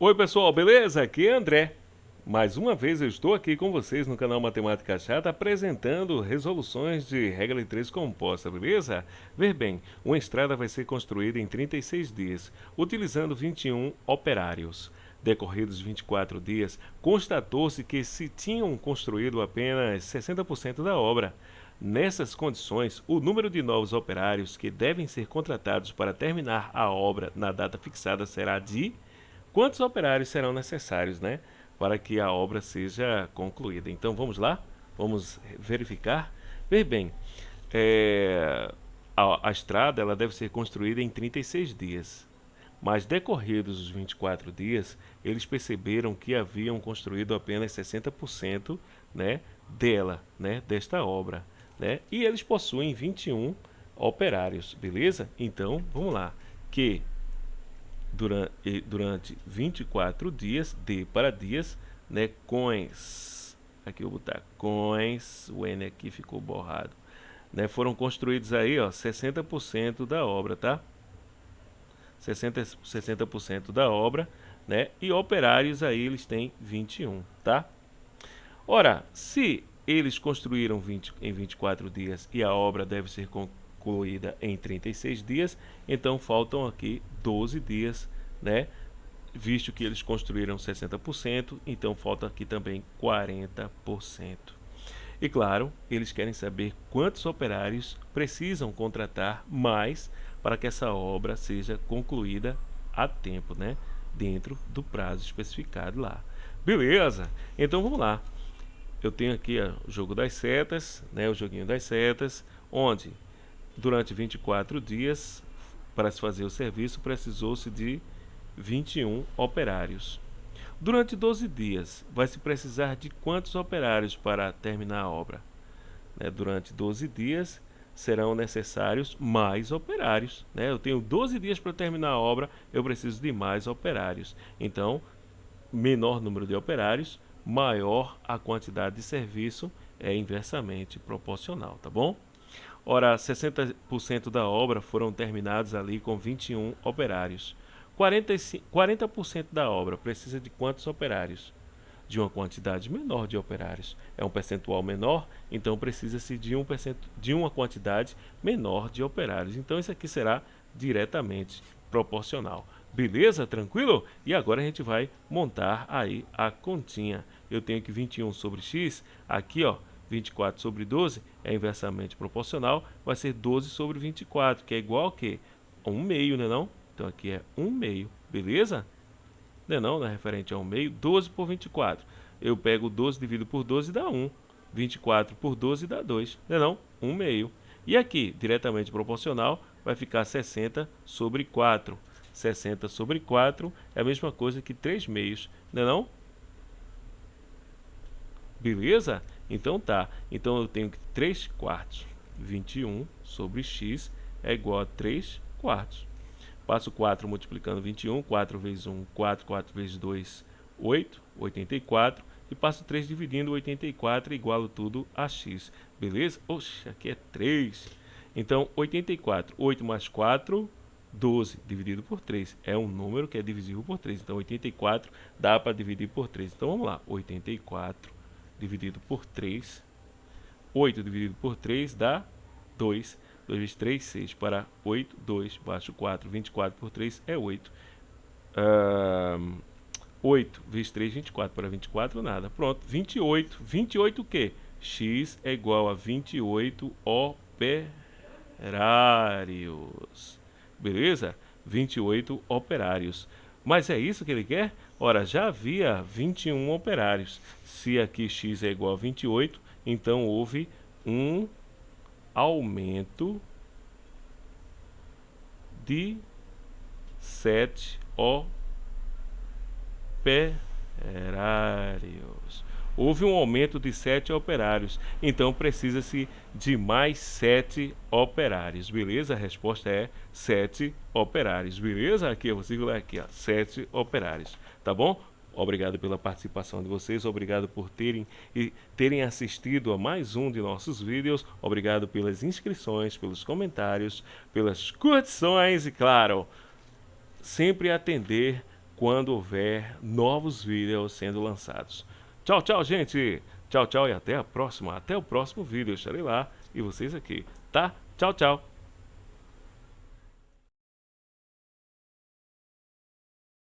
Oi pessoal, beleza? Aqui é André. Mais uma vez eu estou aqui com vocês no canal Matemática Chata apresentando resoluções de regra de 3 composta, beleza? Ver bem, uma estrada vai ser construída em 36 dias, utilizando 21 operários. Decorridos 24 dias, constatou-se que se tinham construído apenas 60% da obra. Nessas condições, o número de novos operários que devem ser contratados para terminar a obra na data fixada será de quantos operários serão necessários, né, para que a obra seja concluída. Então vamos lá, vamos verificar. Ver bem, é, a, a, estrada ela deve ser construída em 36 dias, mas decorridos os 24 dias, eles perceberam que haviam construído apenas 60% né, dela, né, desta obra. Né, e eles possuem 21 operários, beleza? Então, vamos lá, que durante, durante 24 dias, D para dias, né, coins, aqui eu vou botar coins, o N aqui ficou borrado, né, foram construídos aí, ó, 60% da obra, tá? 60%, 60 da obra, né, e operários aí eles têm 21, tá? Ora, se eles construíram 20, em 24 dias e a obra deve ser concluída em 36 dias, então faltam aqui 12 dias, né? Visto que eles construíram 60%, então falta aqui também 40%. E claro, eles querem saber quantos operários precisam contratar mais para que essa obra seja concluída a tempo, né? Dentro do prazo especificado lá. Beleza? Então vamos lá. Eu tenho aqui o jogo das setas, né? O joguinho das setas, onde Durante 24 dias, para se fazer o serviço, precisou-se de 21 operários. Durante 12 dias, vai se precisar de quantos operários para terminar a obra? Né? Durante 12 dias, serão necessários mais operários. Né? Eu tenho 12 dias para terminar a obra, eu preciso de mais operários. Então, menor número de operários, maior a quantidade de serviço, é inversamente proporcional, tá bom? Ora, 60% da obra foram terminados ali com 21 operários. 45, 40% da obra precisa de quantos operários? De uma quantidade menor de operários. É um percentual menor, então precisa-se de, um de uma quantidade menor de operários. Então isso aqui será diretamente proporcional. Beleza? Tranquilo? E agora a gente vai montar aí a continha. Eu tenho que 21 sobre x, aqui ó, 24 sobre 12 é inversamente proporcional, vai ser 12 sobre 24, que é igual a quê? A 1 meio, né não? Então aqui é 1 meio, beleza? Né não, né? referente a 1 meio, 12 por 24. Eu pego 12 dividido por 12 dá 1. 24 por 12 dá 2, né não? 1 meio. E aqui, diretamente proporcional, vai ficar 60 sobre 4. 60 sobre 4 é a mesma coisa que 3 meios, né não? Beleza? Então tá. Então eu tenho que 3 quartos. 21 sobre x é igual a 3 quartos. Passo 4 multiplicando 21. 4 vezes 1, 4. 4 vezes 2, 8. 84. E passo 3 dividindo 84 igualo tudo a x. Beleza? Oxe, aqui é 3. Então, 84. 8 mais 4, 12 dividido por 3. É um número que é divisível por 3. Então, 84 dá para dividir por 3. Então, vamos lá. 84 dividido por 3. 8 dividido por 3 dá 2. 2 vezes 3, 6 para 8, 2, baixo 4, 24 por 3 é 8. Uh, 8 vezes 3, 24 para 24, nada. Pronto, 28. 28 o quê? X é igual a 28 operários. Beleza? 28 operários. Mas é isso que ele quer? Ora, já havia 21 operários. Se aqui x é igual a 28, então houve um aumento de 7 operários houve um aumento de 7 operários, então precisa-se de mais 7 operários, beleza? A resposta é 7 operários, beleza? Aqui, eu vou aqui, ó, 7 operários, tá bom? Obrigado pela participação de vocês, obrigado por terem, e terem assistido a mais um de nossos vídeos, obrigado pelas inscrições, pelos comentários, pelas curtições e, claro, sempre atender quando houver novos vídeos sendo lançados. Tchau, tchau, gente! Tchau, tchau e até a próxima. Até o próximo vídeo. Eu estarei lá e vocês aqui, tá? Tchau, tchau!